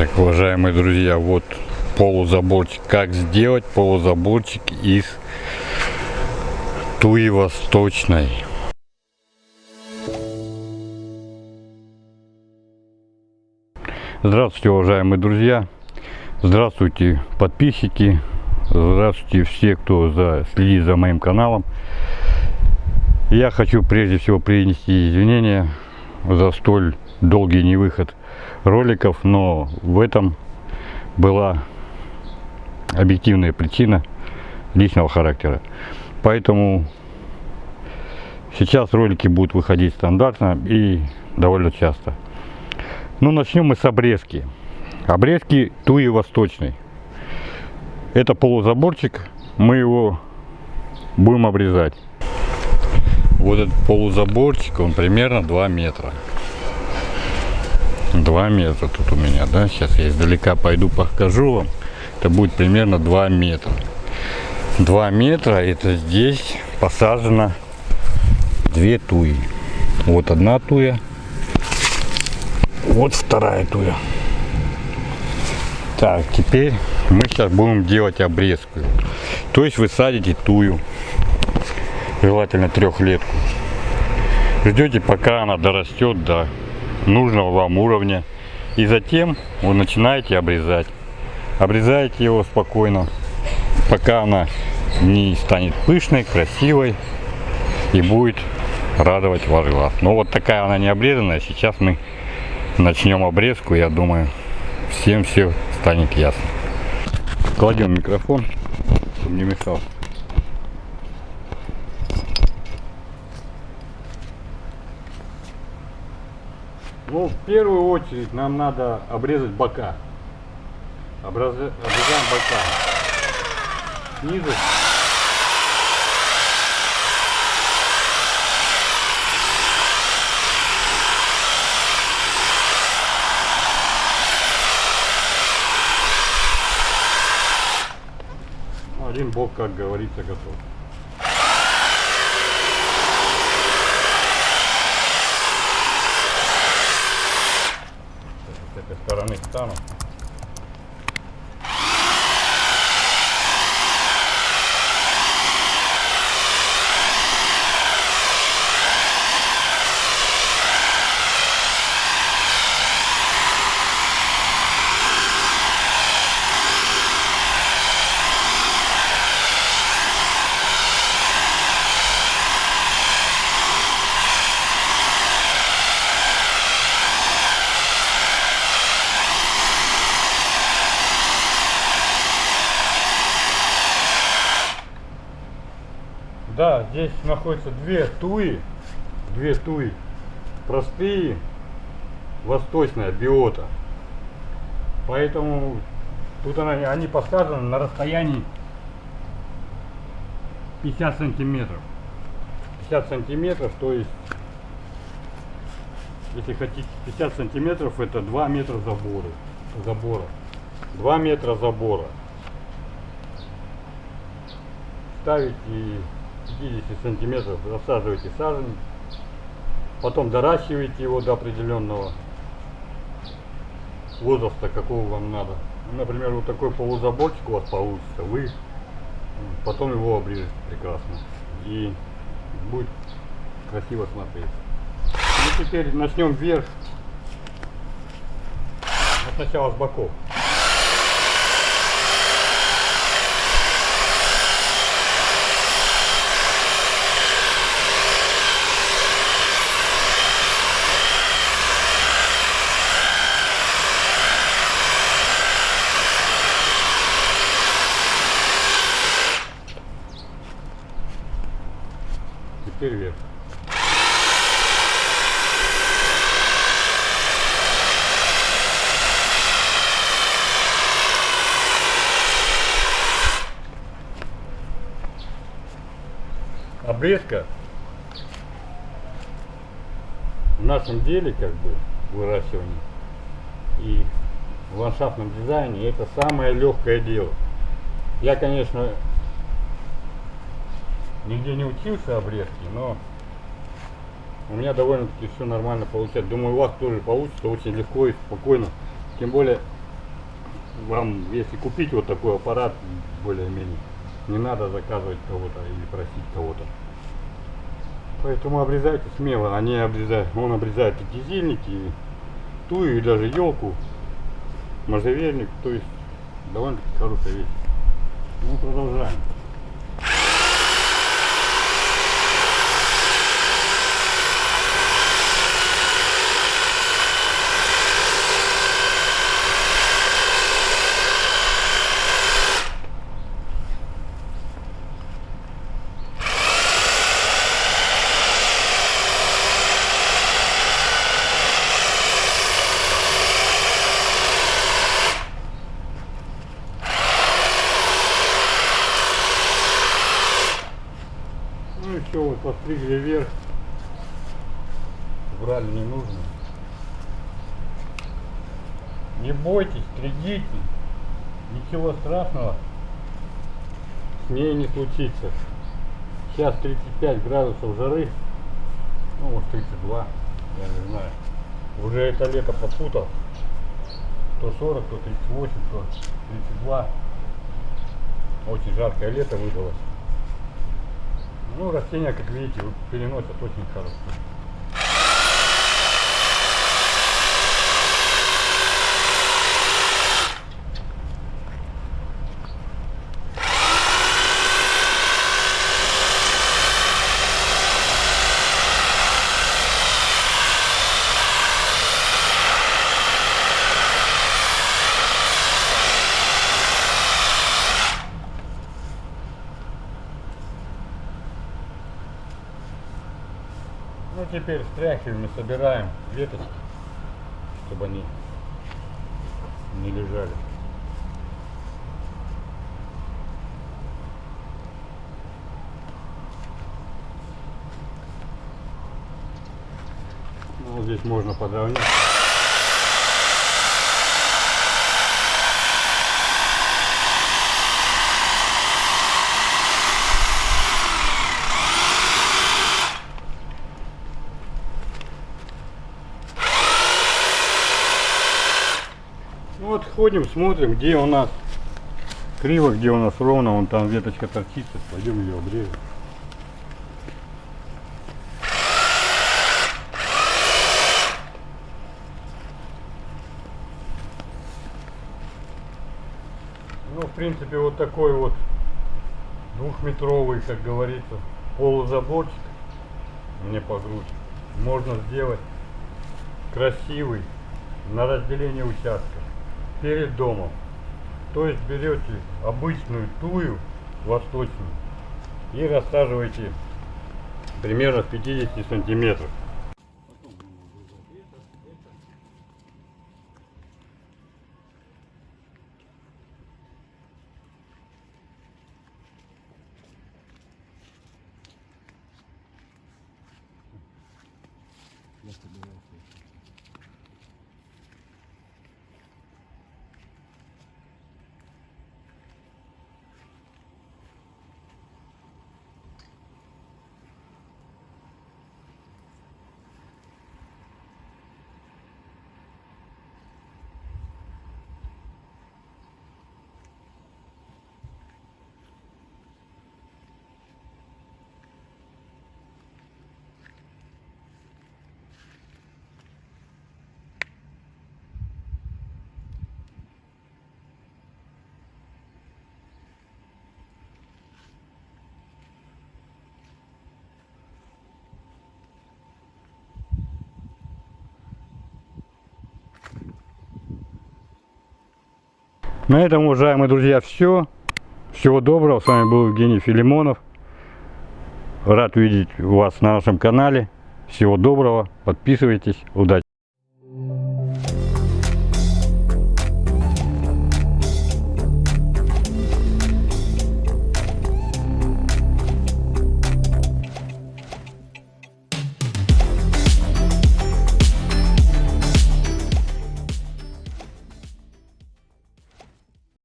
Так, уважаемые друзья, вот полузаборчик. Как сделать полузаборчик из туи восточной. Здравствуйте, уважаемые друзья. Здравствуйте, подписчики. Здравствуйте все, кто за, следит за моим каналом. Я хочу прежде всего принести извинения за столь долгий невыход роликов, но в этом была объективная причина личного характера. Поэтому сейчас ролики будут выходить стандартно и довольно часто. Ну, начнем мы с обрезки. Обрезки туи восточной. Это полузаборчик, мы его будем обрезать. Вот этот полузаборчик, он примерно 2 метра. 2 метра тут у меня, да, сейчас я издалека пойду покажу вам. Это будет примерно 2 метра. 2 метра, это здесь посажено две туи. Вот одна туя, вот вторая туя. Так, теперь мы сейчас будем делать обрезку. То есть вы садите тую, желательно трехлетку. Ждете, пока она дорастет до нужного вам уровня. И затем вы начинаете обрезать. Обрезаете его спокойно, пока она не станет пышной, красивой и будет радовать ваш глаз. Но вот такая она не обрезанная. Сейчас мы начнем обрезку. Я думаю, всем все станет ясно. Кладем микрофон, чтобы не мешал. Ну, в первую очередь нам надо обрезать бока. Образ... Обрезаем бока. Снизу. Один бок, как говорится, готов. ahora mismo. Да, здесь находятся две туи, две туи, простые, восточная биота. Поэтому тут она, они посажены на расстоянии 50 сантиметров. 50 сантиметров, то есть, если хотите 50 сантиметров, это 2 метра забора. забора. 2 метра забора. Ставите 50 сантиметров засаживаете сажень, потом доращиваете его до определенного возраста, какого вам надо. Например, вот такой полузаборчик у вас получится, вы потом его обрежете прекрасно и будет красиво смотреться. Ну теперь начнем вверх, сначала с боков. Теперь вверх. Обрезка в нашем деле, как бы, выращивании и в ландшафтном дизайне это самое легкое дело. Я, конечно, нигде не учился обрезки, но у меня довольно-таки все нормально получается. Думаю, у вас тоже получится очень легко и спокойно. Тем более вам, если купить вот такой аппарат, более-менее, не надо заказывать кого-то или просить кого-то. Поэтому обрезайте смело, они обрезают, он обрезает и кизильники, и тую, и даже елку, можжевельник, то есть довольно-таки хорошая вещь. Ну, продолжаем. Все, вот постригли вверх. Брали не нужно. Не бойтесь, стригите. Ничего страшного с ней не случится. Сейчас 35 градусов жары. Ну, вот 32, я не знаю. Уже это лето попутал. То 40, то 38, то 32. Очень жаркое лето выдалось. Ну, растения, как видите, переносят очень хорошо. Теперь стряхиваем и собираем веточки, чтобы они не лежали. Ну, здесь можно подровнять. Ну вот ходим, смотрим, где у нас криво, где у нас ровно, вон там веточка торчит, сейчас пойдем ее обрежем. Ну, в принципе, вот такой вот двухметровый, как говорится, полузаборчик мне по грудь можно сделать красивый на разделение участка перед домом. То есть берете обычную тую восточную и рассаживаете примерно с 50 сантиметров. На этом, уважаемые друзья, все. Всего доброго. С вами был Евгений Филимонов. Рад видеть вас на нашем канале. Всего доброго. Подписывайтесь. Удачи.